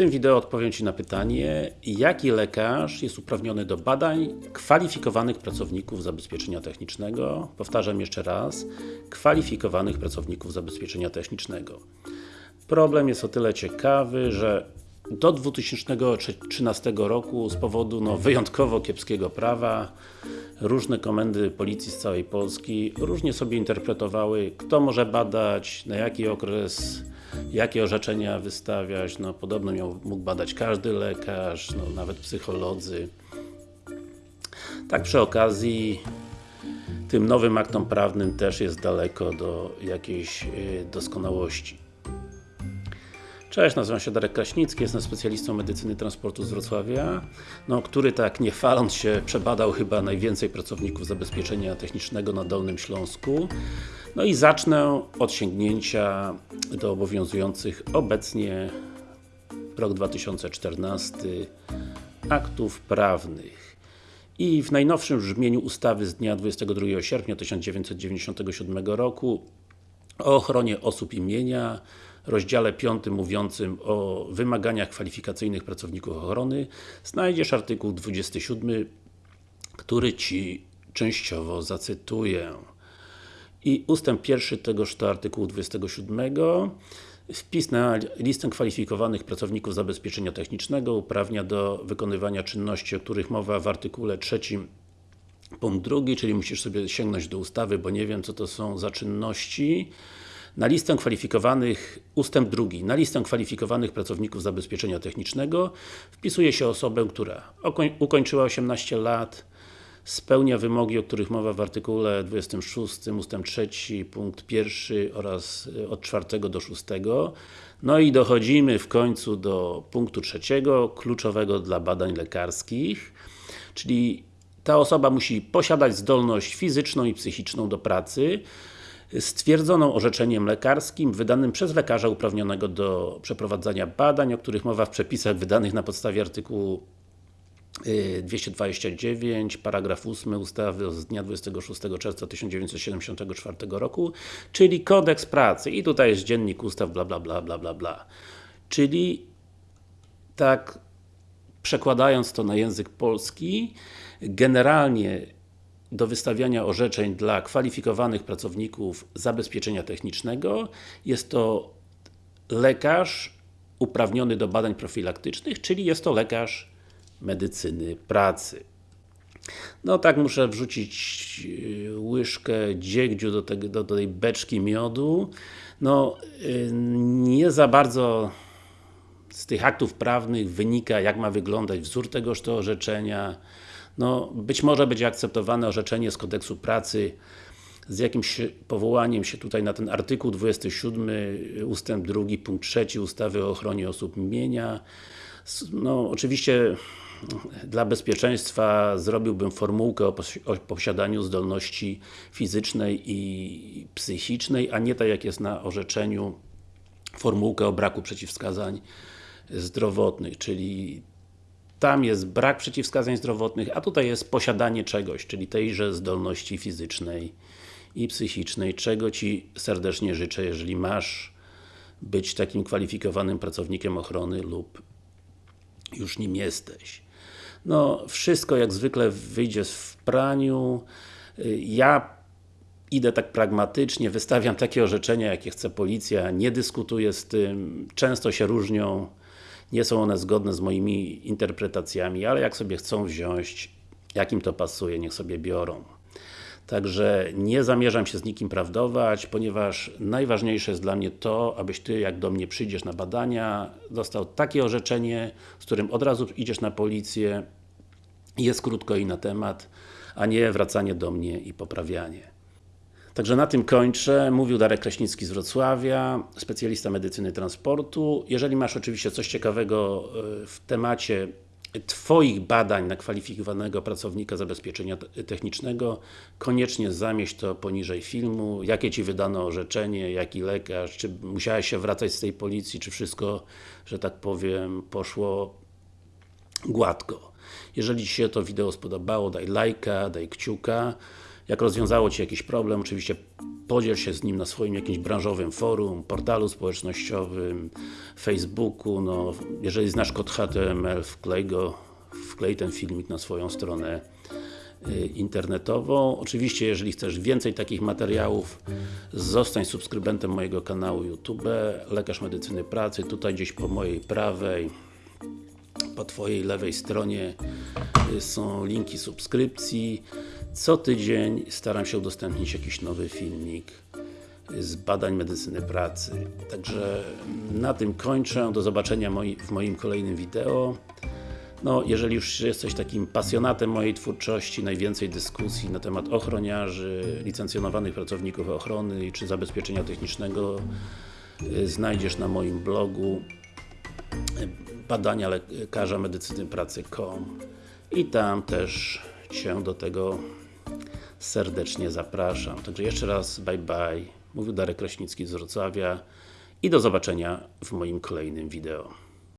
tym wideo odpowiem Ci na pytanie, jaki lekarz jest uprawniony do badań kwalifikowanych pracowników zabezpieczenia technicznego. Powtarzam jeszcze raz, kwalifikowanych pracowników zabezpieczenia technicznego. Problem jest o tyle ciekawy, że do 2013 roku z powodu no, wyjątkowo kiepskiego prawa różne komendy policji z całej Polski różnie sobie interpretowały, kto może badać, na jaki okres jakie orzeczenia wystawiać, no podobno miał, mógł badać każdy lekarz, no, nawet psycholodzy. Tak przy okazji tym nowym aktom prawnym też jest daleko do jakiejś y, doskonałości. Cześć, nazywam się Darek Kraśnicki, jestem specjalistą medycyny transportu z Wrocławia, no, który tak nie faląc się przebadał chyba najwięcej pracowników zabezpieczenia technicznego na Dolnym Śląsku. No i zacznę od sięgnięcia do obowiązujących obecnie rok 2014 aktów prawnych. I w najnowszym brzmieniu ustawy z dnia 22 sierpnia 1997 roku o ochronie osób imienia, rozdziale 5 mówiącym o wymaganiach kwalifikacyjnych pracowników ochrony znajdziesz artykuł 27, który Ci częściowo zacytuję. I ustęp pierwszy tegoż to artykułu 27 Wpis na listę kwalifikowanych pracowników zabezpieczenia technicznego uprawnia do wykonywania czynności, o których mowa w artykule trzecim punkt drugi, czyli musisz sobie sięgnąć do ustawy, bo nie wiem co to są za czynności. Na listę kwalifikowanych, ustęp drugi, na listę kwalifikowanych pracowników zabezpieczenia technicznego wpisuje się osobę, która ukończyła 18 lat, spełnia wymogi, o których mowa w artykule 26 ust. 3 punkt 1 oraz e, od 4 do 6 no i dochodzimy w końcu do punktu trzeciego, kluczowego dla badań lekarskich. Czyli ta osoba musi posiadać zdolność fizyczną i psychiczną do pracy stwierdzoną orzeczeniem lekarskim wydanym przez lekarza uprawnionego do przeprowadzania badań, o których mowa w przepisach wydanych na podstawie artykułu 229, y, paragraf 8 ustawy z dnia 26 czerwca 1974 roku, czyli Kodeks Pracy i tutaj jest dziennik ustaw bla bla bla bla bla bla. Czyli tak przekładając to na język polski, generalnie do wystawiania orzeczeń dla kwalifikowanych pracowników zabezpieczenia technicznego jest to lekarz uprawniony do badań profilaktycznych, czyli jest to lekarz medycyny pracy. No tak muszę wrzucić y, łyżkę dziegdziu do, tego, do, tej beczki miodu. No, y, nie za bardzo z tych aktów prawnych wynika, jak ma wyglądać wzór tegoż to orzeczenia. No, być może będzie akceptowane orzeczenie z kodeksu pracy z jakimś powołaniem się tutaj na ten artykuł 27 ustęp 2 punkt 3 ustawy o ochronie osób mienia. No, oczywiście dla bezpieczeństwa zrobiłbym formułkę o, posiadaniu zdolności fizycznej i psychicznej, a nie tak jak jest na orzeczeniu formułkę o braku przeciwwskazań zdrowotnych, czyli tam jest brak przeciwwskazań zdrowotnych, a tutaj jest posiadanie czegoś, czyli tejże zdolności fizycznej i psychicznej, czego Ci serdecznie życzę, jeżeli masz być takim kwalifikowanym pracownikiem ochrony lub już nim jesteś. No, wszystko jak zwykle wyjdzie w praniu. Ja idę tak pragmatycznie, wystawiam takie orzeczenia, jakie chce policja, nie dyskutuję z tym, często się różnią, nie są one zgodne z moimi interpretacjami, ale jak sobie chcą wziąć, jakim to pasuje, niech sobie biorą. Także nie zamierzam się z nikim prawdować, ponieważ najważniejsze jest dla mnie to, abyś Ty, jak do mnie przyjdziesz na badania, dostał takie orzeczenie, z którym od razu idziesz na policję, jest krótko i na temat, a nie wracanie do mnie i poprawianie. Także na tym kończę. Mówił Darek Kraśnicki z Wrocławia, specjalista medycyny transportu. Jeżeli masz oczywiście coś ciekawego e, w temacie Twoich badań na kwalifikowanego pracownika zabezpieczenia technicznego, koniecznie zamieść to poniżej filmu, jakie Ci wydano orzeczenie, jaki lekarz, czy musiałeś się wracać z tej policji, czy wszystko, że tak powiem, poszło gładko. Jeżeli Ci się to wideo spodobało, daj lajka, daj kciuka. Jak rozwiązało Ci jakiś problem, oczywiście podziel się z nim na swoim jakimś branżowym forum, portalu społecznościowym, Facebooku, no, jeżeli znasz kod HTML, wklej go, wklej ten filmik na swoją stronę y, internetową. Oczywiście, jeżeli chcesz więcej takich materiałów, zostań subskrybentem mojego kanału YouTube, Lekarz Medycyny Pracy, tutaj gdzieś po mojej prawej, po Twojej lewej stronie są linki subskrypcji. Co tydzień staram się udostępnić jakiś nowy filmik z badań medycyny pracy. Także na tym kończę. Do zobaczenia w moim kolejnym wideo. No, jeżeli już jesteś takim pasjonatem mojej twórczości, najwięcej dyskusji na temat ochroniarzy, licencjonowanych pracowników ochrony czy zabezpieczenia technicznego y, znajdziesz na moim blogu badania lekarza medycyny pracy.com i tam też Cię do tego serdecznie zapraszam. Także jeszcze raz bye bye. Mówił Darek Kraśnicki z Wrocławia i do zobaczenia w moim kolejnym wideo.